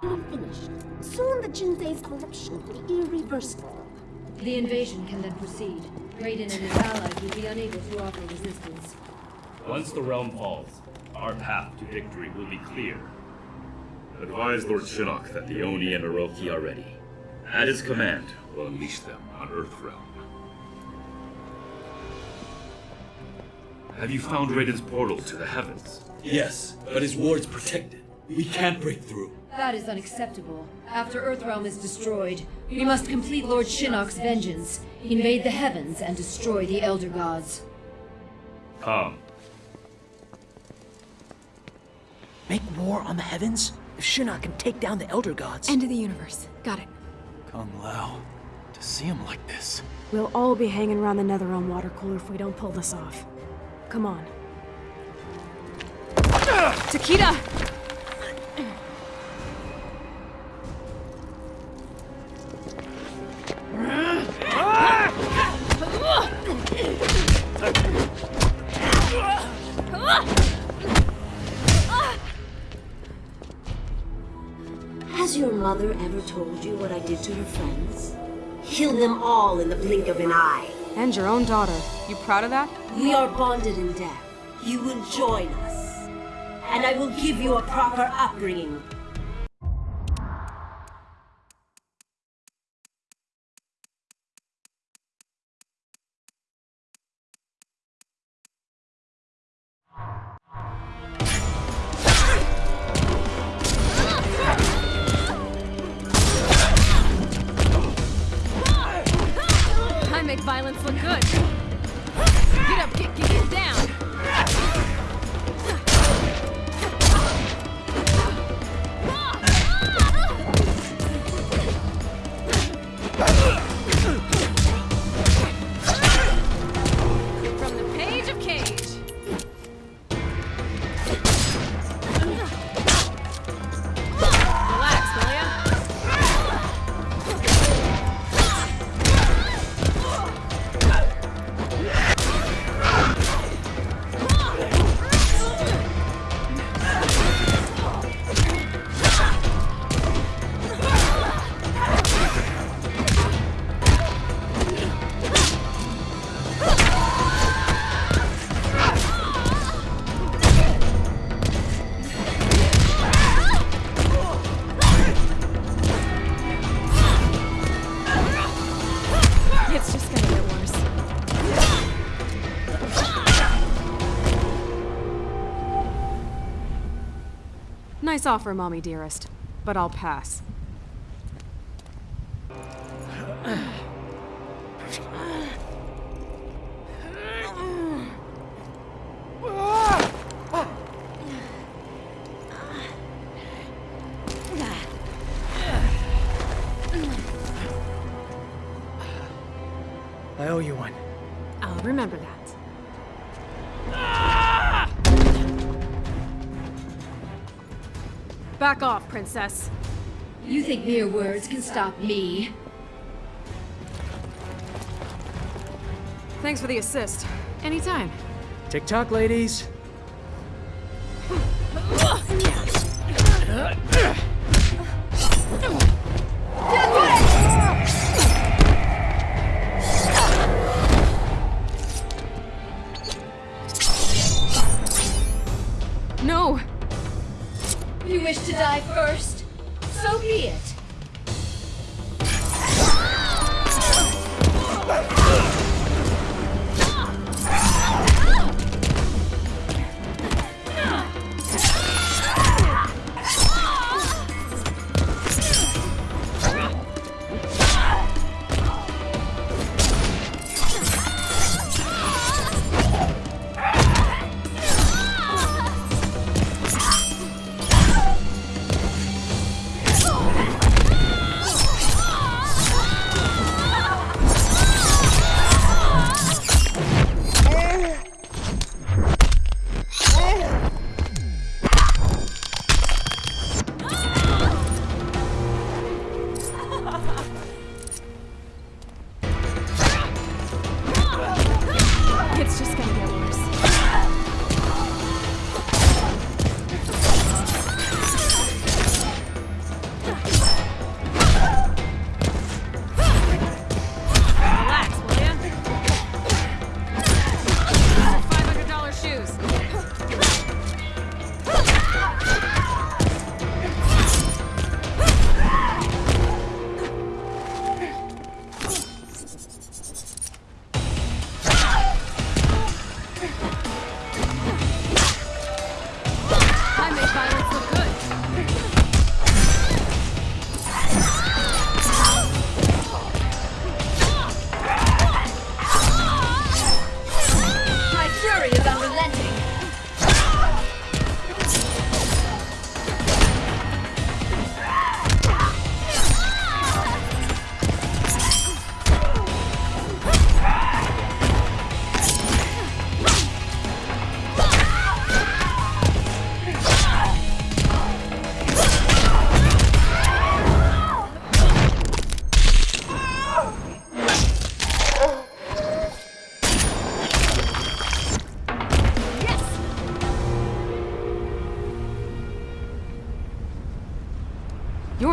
finished. Soon the Jinsei's corruption will be irreversible. The invasion can then proceed. Raiden and his allies will be unable to offer resistance. Once the realm falls, our path to victory will be clear. Advise Lord Shinnok that the Oni and Orochi are ready. At his command, we'll unleash them on Earthrealm. Have you found Raiden's portal to the heavens? Yes, but his ward's protected. We can't break through. That is unacceptable. After Earthrealm is destroyed, we must complete Lord Shinnok's vengeance, invade the heavens, and destroy the Elder Gods. Come. Make war on the heavens? If Shinnok can take down the Elder Gods... End of the universe. Got it. Kung Lao, to see him like this. We'll all be hanging around the Netherrealm water cooler if we don't pull this off. Come on. Takeda! Told you what I did to her friends? Killed them all in the blink of an eye. And your own daughter. You proud of that? We are bonded in death. You will join us. And I will give you a proper upbringing. Offer, mommy dearest, but I'll pass. I owe you one. I'll remember that. Back off, princess. You think mere words can stop me? Thanks for the assist. Anytime. Tick-tock, ladies. So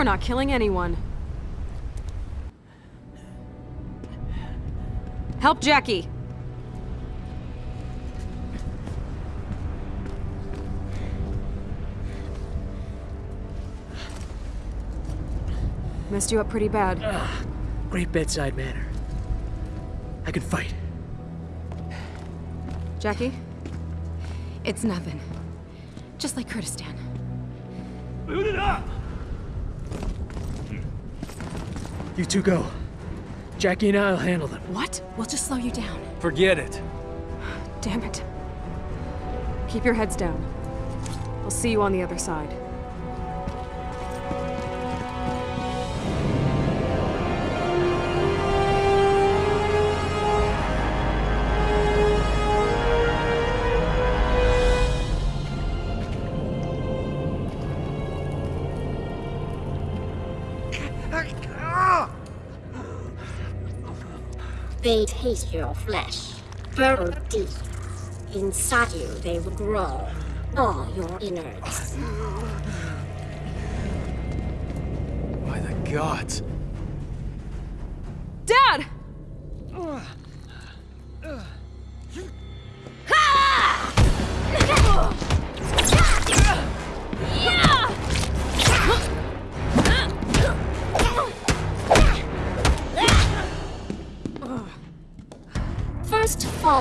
You're not killing anyone. Help Jacqui. Messed you up pretty bad. Ah, great bedside manner. I can fight. Jacqui? It's nothing. Just like Kurdistan. You two go. Jacqui and I'll handle them. What? We'll just slow you down. Forget it. Damn it. Keep your heads down. I'll see you on the other side. They taste your flesh, burrow deep. Inside you, they will grow, all your innards. By the gods. Dad! First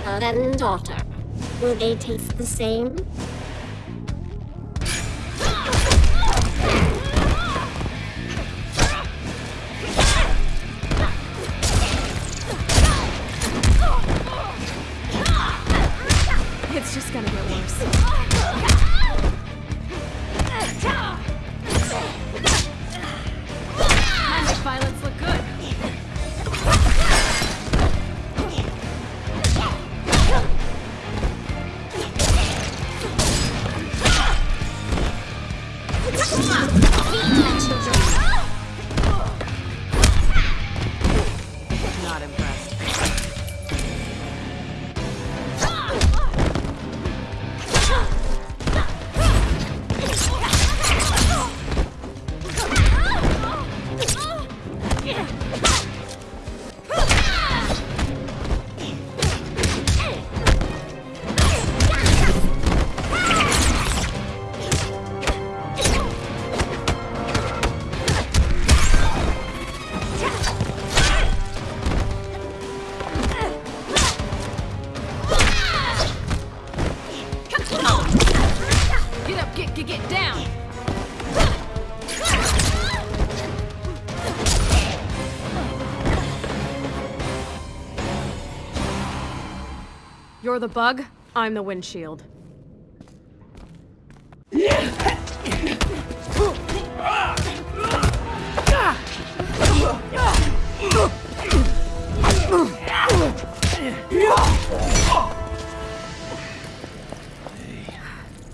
father, and daughter. Will they taste the same? The bug, I'm the windshield.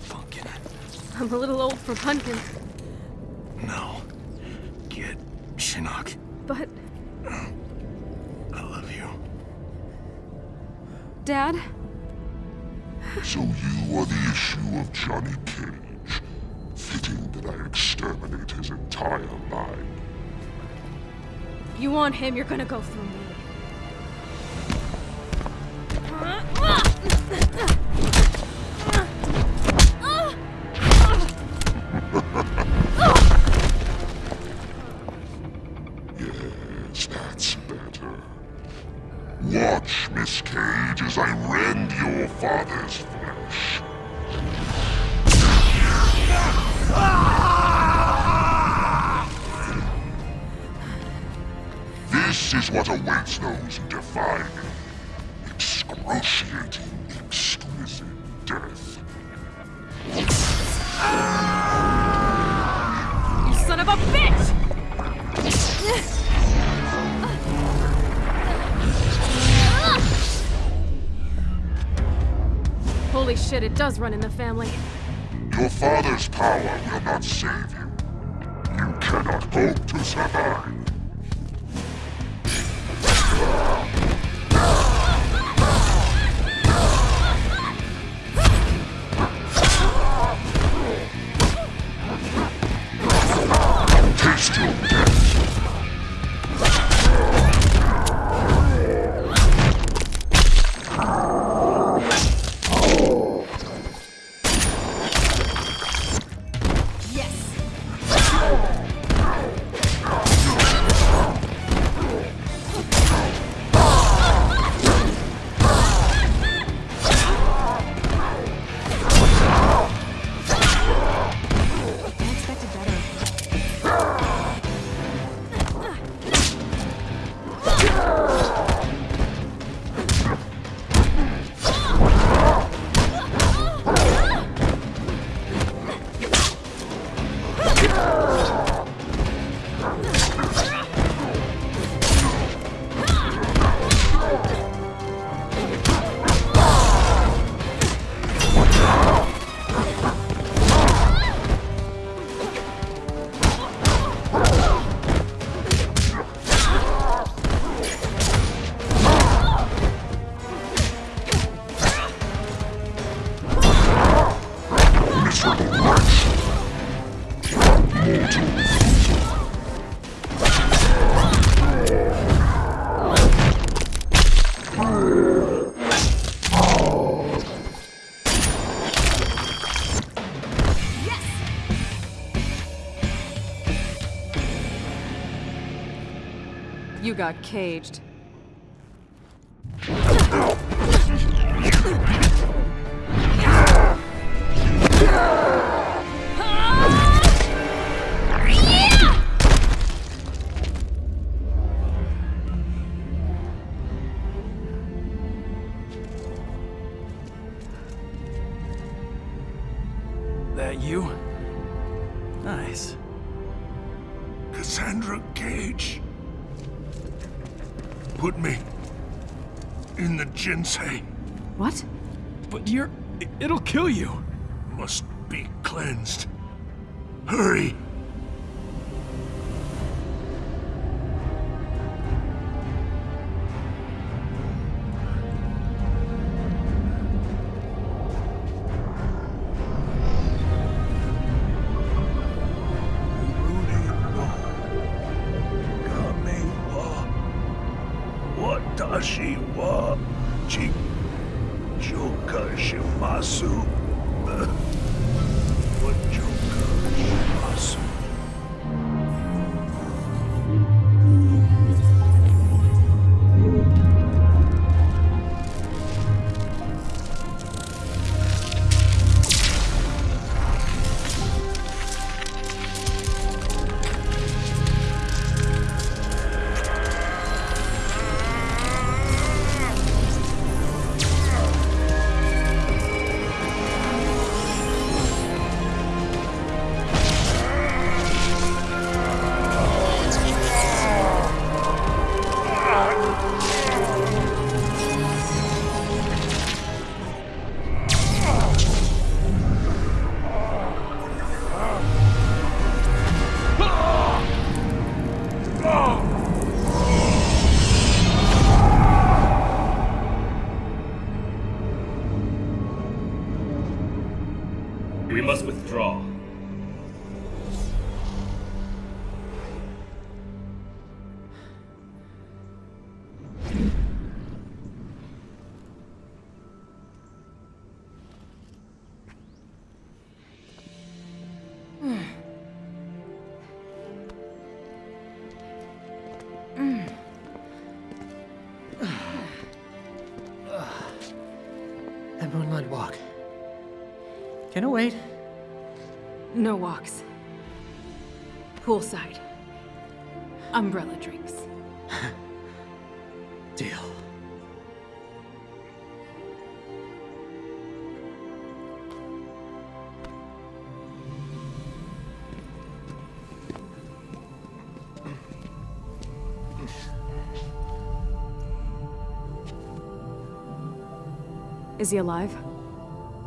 Pumpkin. I'm a little old for pumpkins, No. Get Shinnok. but I love you. Dad, So you are the issue of Johnny Cage. Fitting that I exterminate his entire line. if you want him, you're gonna go through me. Holy shit, it does run in the family. Your father's power will not save you. You cannot hope to survive. Got caged. Jinsei. What? But you're... it'll kill you. Must be cleansed. Hurry! It wait? No walks. Poolside. Umbrella drinks. Deal. Is he alive?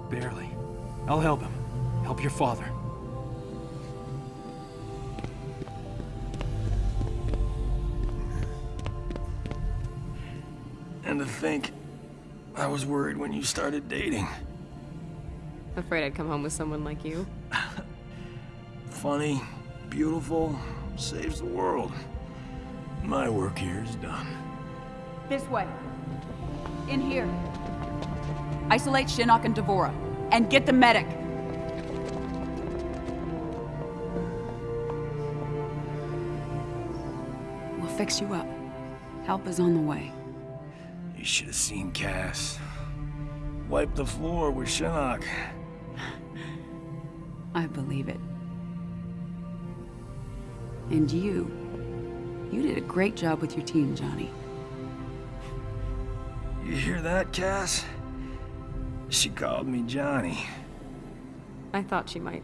Barely. I'll help him. Help your father. And to think, I was worried when you started dating. Afraid I'd come home with someone like you. Funny, beautiful, saves the world. My work here is done. This way. In here. Isolate Shinnok and D'Vorah. And get the medic. We'll fix you up. Help is on the way. You should have seen Cass. Wipe the floor with Shinnok. I believe it. And you. You did a great job with your team, Johnny. You hear that, Cass? She called me Johnny. I thought she might.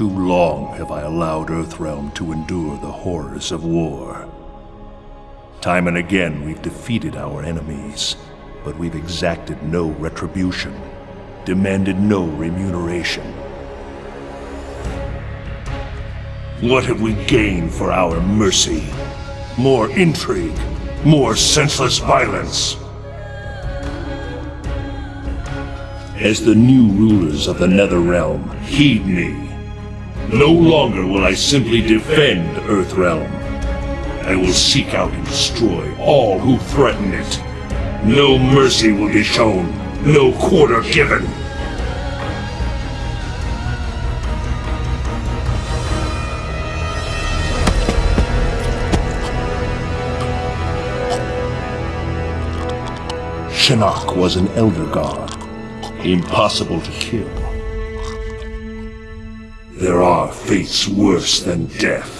Too long have I allowed Earthrealm to endure the horrors of war. Time and again we've defeated our enemies, but we've exacted no retribution, demanded no remuneration. What have we gained for our mercy? More intrigue, more senseless violence. As the new rulers of the Netherrealm, heed me. No longer will I simply defend Earthrealm. I will seek out and destroy all who threaten it. No mercy will be shown, no quarter given. Shinnok was an elder god. impossible to kill. There are fates worse than death.